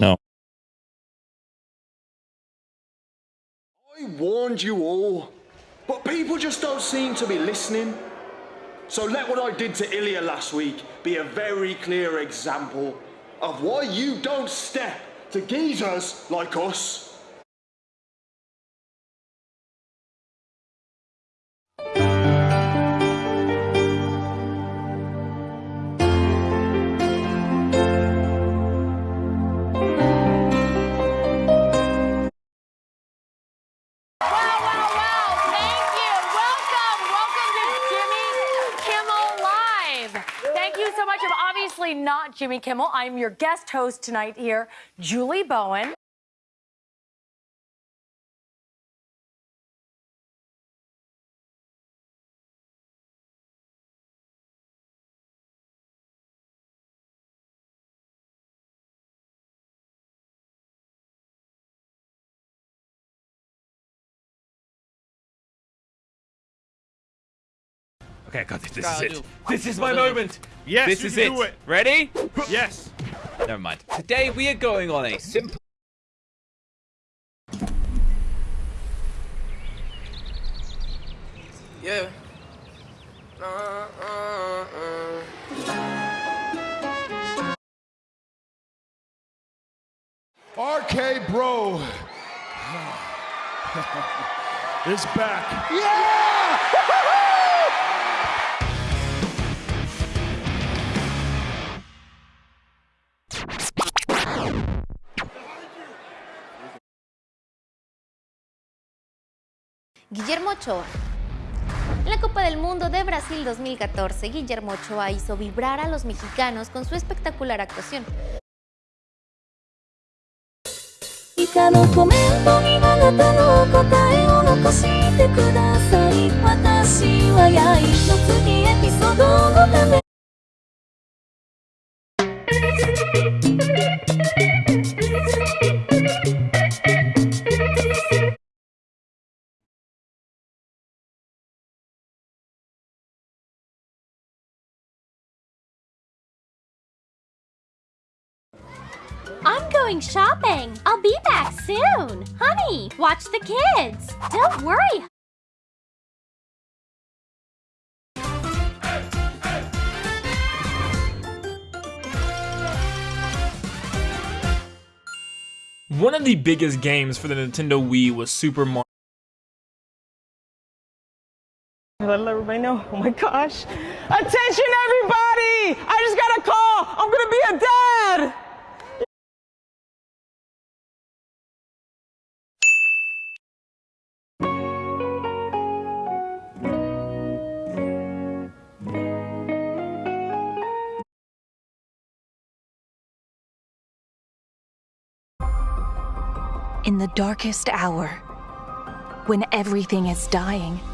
No. I warned you all, but people just don't seem to be listening. So let what I did to Ilya last week be a very clear example of why you don't step to geezers like us. Much. Not Jimmy Kimmel. I'm your guest host tonight here, Julie Bowen. Okay, I got this. This Gotta is it. This is my moment. Yes, this you is can it. do it. Ready? Yes. Never mind. Today we are going on a simple. Yeah. Uh, uh, uh. RK Bro is back. Yeah! Guillermo Ochoa. En la Copa del Mundo de Brasil 2014, Guillermo Ochoa hizo vibrar a los mexicanos con su espectacular actuación. I'm going shopping. I'll be back soon. Honey, watch the kids. Don't worry. One of the biggest games for the Nintendo Wii was Super Mario. Let everybody know. Oh my gosh. Attention, everybody! I just got a call. I'm gonna be a dad. In the darkest hour, when everything is dying,